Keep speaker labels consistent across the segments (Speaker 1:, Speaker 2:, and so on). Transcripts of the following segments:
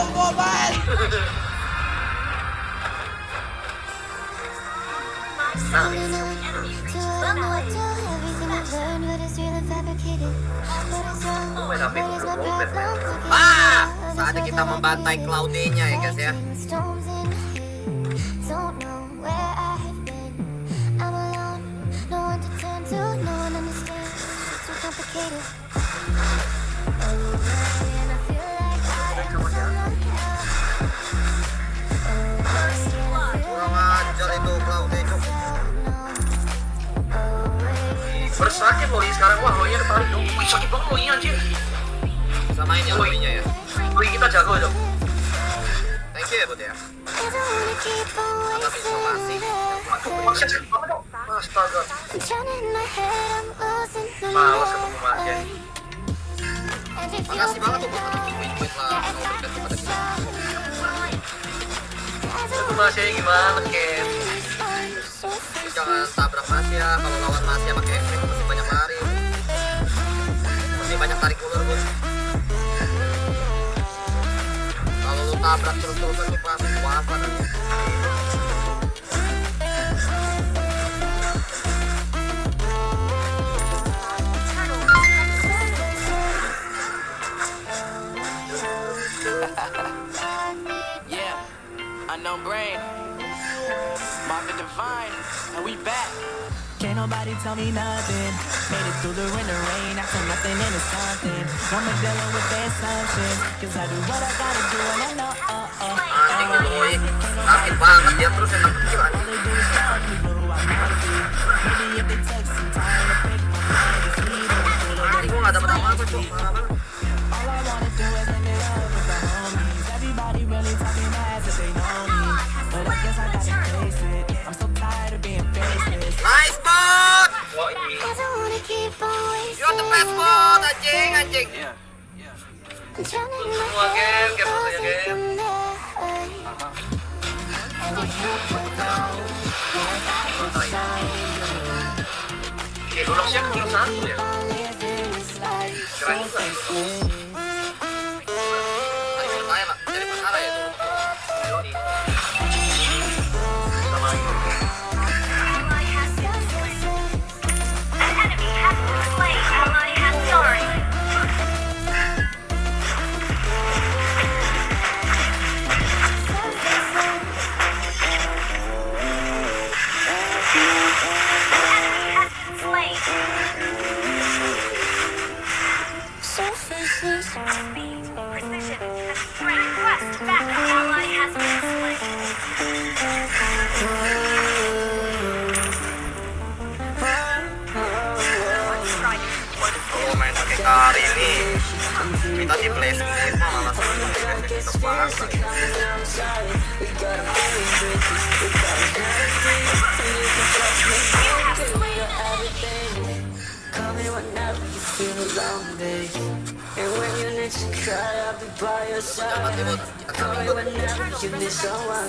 Speaker 1: tunggu man
Speaker 2: Ah, saatnya kita membantai Claudenya ya guys ya.
Speaker 3: Bersakit loh ini sekarang wah loinya ketarik dong. Wih sakit banget loinya anjir.
Speaker 2: Samain ya Claudia ya.
Speaker 3: Loi kita jago dong.
Speaker 2: Thank you ya Bud ya. Atas informasi.
Speaker 3: Masih sakit banget dong. Astaga. Males ketemu Masya.
Speaker 2: Makasih banget tuh buat lah berkat kepada kita.
Speaker 3: Ketemu Masya gimana Ken?
Speaker 2: Jangan tabrak Masya. Kalau lawan Masya pakai efek mesti banyak lari. Mesti banyak tarik ulur bos. Kalau lu tabrak terus-terusan lu pasti wafat nanti.
Speaker 4: Nobody tell me nothing. Made it through the winter rain, I feel nothing into something. I'm dealing with their assumptions. Cause I do what I gotta do and I know, oh, oh.
Speaker 2: Anjing lu Boy. Sakit banget dia terus yang kecil You're the best bot anjing anjing.
Speaker 4: Yeah.
Speaker 3: Semua Ken, Ken fotonya Ken. Oke, Rolex-nya kecil satu ya. Keren juga.
Speaker 2: Kita di play sendiri malah sama kita pasang.
Speaker 5: Call me whenever you feel cry, I'll be by your side.
Speaker 2: kita
Speaker 5: Call me whenever you need someone.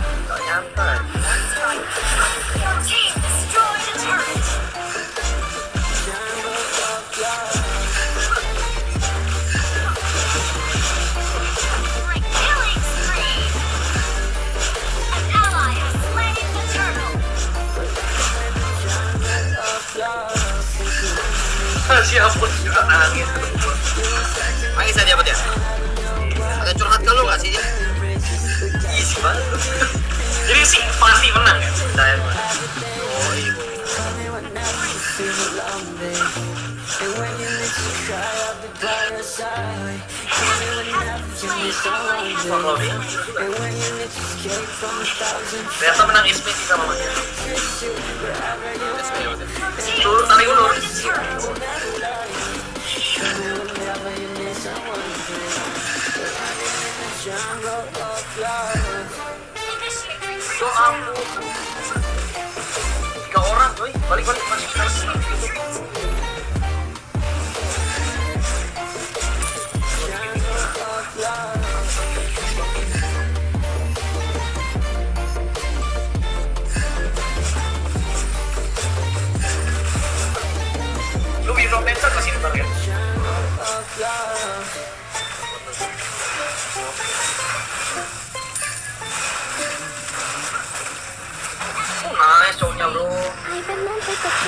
Speaker 5: Whenever you need someone. Jungle of love.
Speaker 3: So ampun. Tiga orang, coy. Balik balik masih kita
Speaker 1: I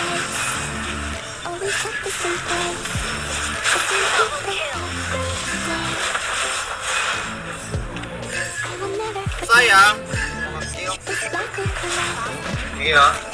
Speaker 1: will never
Speaker 3: Yeah.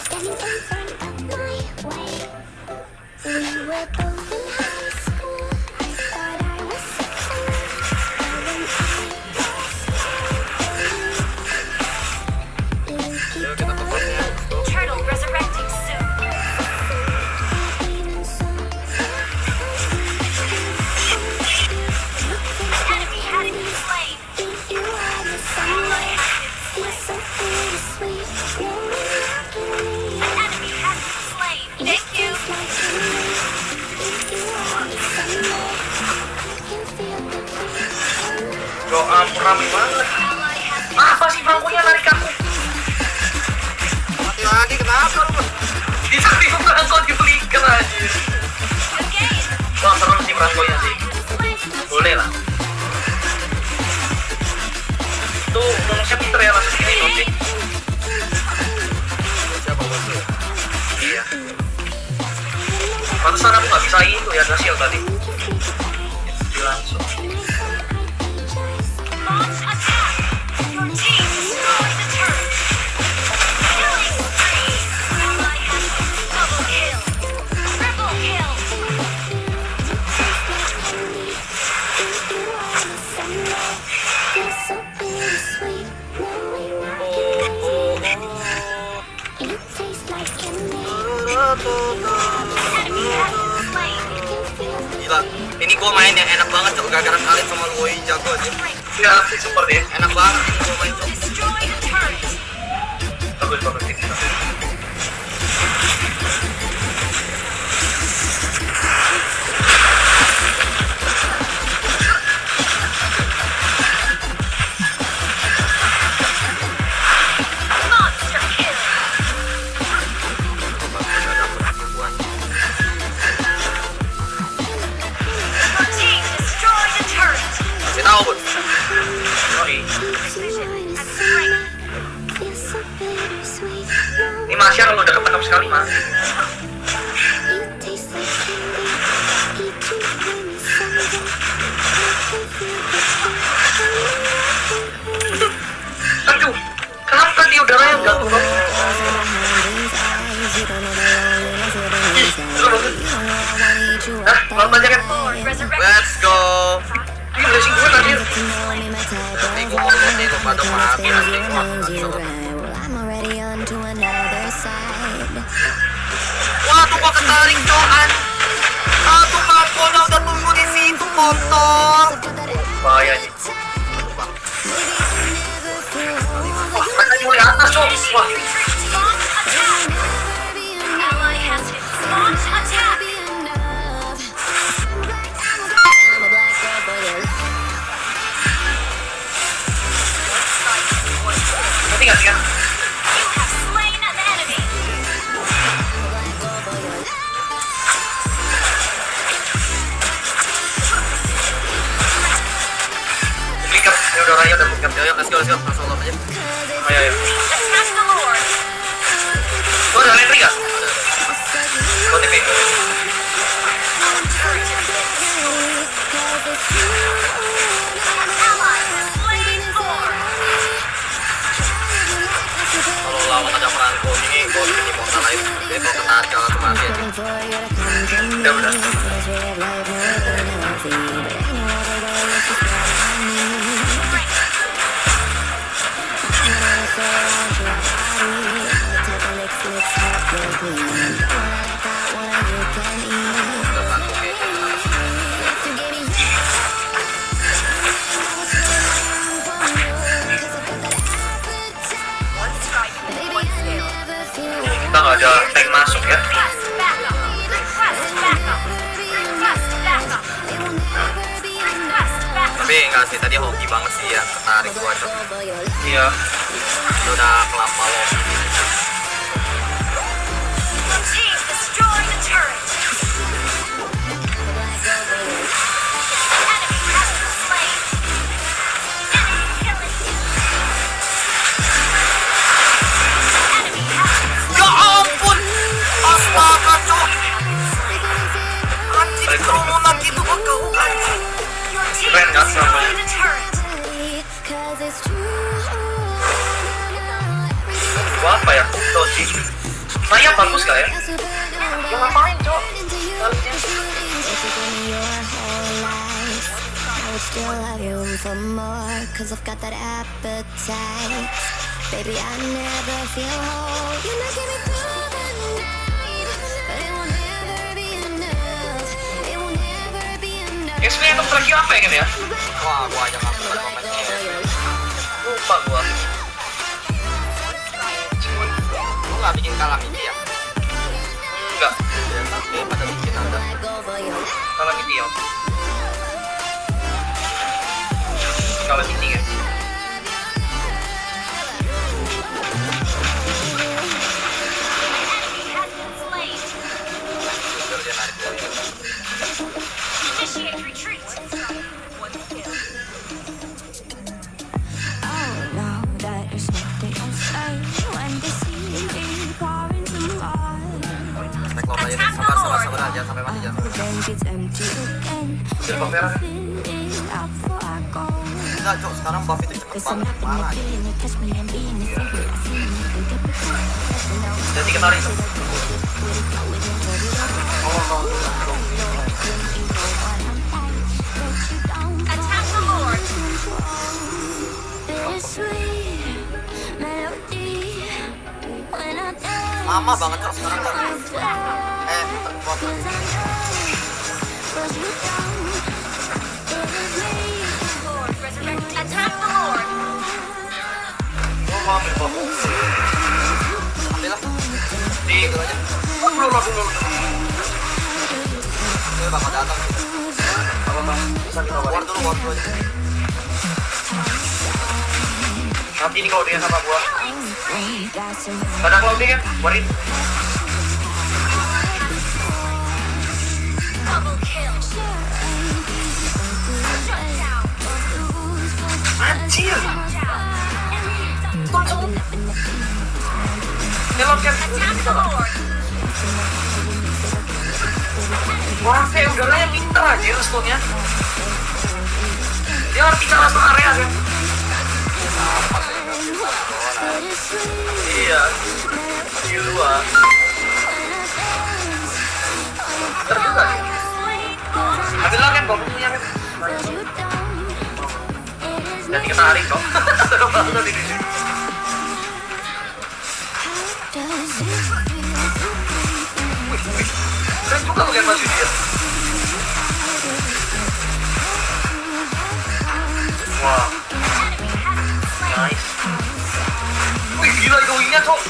Speaker 3: Itu bonusnya pinter ya langsung gini nanti.
Speaker 2: Siapa bosnya?
Speaker 3: Iya. Pantesan aku nggak bisa itu ya Dasil tadi. Jadi langsung.
Speaker 2: Gua main yang enak banget tuh gara-gara kalian sama Loi jago aja.
Speaker 3: Ya, super deh.
Speaker 2: Enak banget gua main tuh.
Speaker 3: Bagus bagus
Speaker 6: Resurrected.
Speaker 2: Let's go.
Speaker 3: Ini blessing gue tadi.
Speaker 2: Nanti gua mau. Wah, tuh gua ketarik coan. Ah, tuh Marco udah tunggu di situ.
Speaker 3: Bahaya nih. Wah, mereka mulai atas cok. Wah,
Speaker 2: go, let's go. Langsung lom aja.
Speaker 3: Ayo, ayo.
Speaker 6: Attack the Lord.
Speaker 3: Lo ada lentry nggak? Buat TP.
Speaker 6: Turret has been destroyed. An ally has slain Thor.
Speaker 2: Kalau lawan ada Franco ini, gua bikin immortal lain. Jadi kalau kena jangan langsung mati aja.
Speaker 3: Udah, udah.
Speaker 2: Udah
Speaker 6: Request backup.
Speaker 2: Tapi enggak sih, tadi hoki banget sih ya. Ketarik gua cok.
Speaker 3: Iya.
Speaker 2: Udah kelapa lo.
Speaker 3: Bagus gak ya? Ya ngapain, Cok? Harusnya.
Speaker 1: I would still have you for more Cause I've got that appetite Baby, I never feel whole You know, get me through the night But it will never be enough It will never be enough
Speaker 3: Ya sebenarnya untuk lagi apa ya kan ya?
Speaker 2: Wah, gua aja nggak pernah komennya.
Speaker 3: Lupa gua.
Speaker 2: Lu nggak bikin kalamiti ya?
Speaker 3: Enggak.
Speaker 2: Tapi pada bikin
Speaker 3: Kalau gitu ya. Kalau gitu ya.
Speaker 6: Enemy has
Speaker 2: aja sampai mati jangan. sampai mati.
Speaker 3: Jadi Merah.
Speaker 2: Enggak, Cok. Sekarang buff itu cepet banget. Parah.
Speaker 1: no
Speaker 3: Jadi.
Speaker 6: Attack the Lord.
Speaker 1: I dance
Speaker 2: Lama banget, Cok. Sekarang, Eh.
Speaker 3: Oh, ya, Bob.
Speaker 2: Ambil lah.
Speaker 3: Di. Oh, belum lah, belum.
Speaker 2: Dia bakal datang.
Speaker 3: Apa bang? Nanti nih kalau dia sama gua. Kadang kalau dia warin. Anjir. Kan. Wah, kayak udahlah yang pinter aja responnya. Dia ngerti cara area kan? Iya. Gila. Pinter juga dia. Lah kan, punya kan. Jadi ketarik kok. Seru banget ini. Keren juga pakai baju dia. Wah, nice. Wih, gila goingnya, Cok.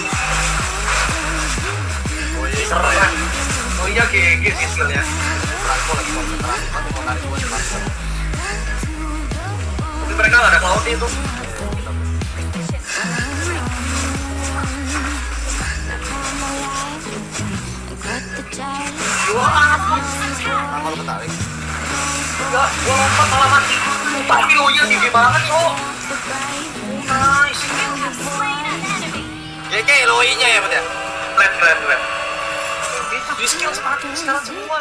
Speaker 2: Oh
Speaker 3: Keren. Oh iya, GG sih
Speaker 2: lagi mau di Franco.
Speaker 3: Tapi cloud itu. Gua?
Speaker 2: Kenapa lu ketarik?
Speaker 3: Enggak, gua lompat malah mati. Tapi lo nya tinggi banget, Cok. Nice.
Speaker 6: An enemy.
Speaker 2: GG, loinya ya, ya?
Speaker 3: Keren, keren, di skill sekarang semua.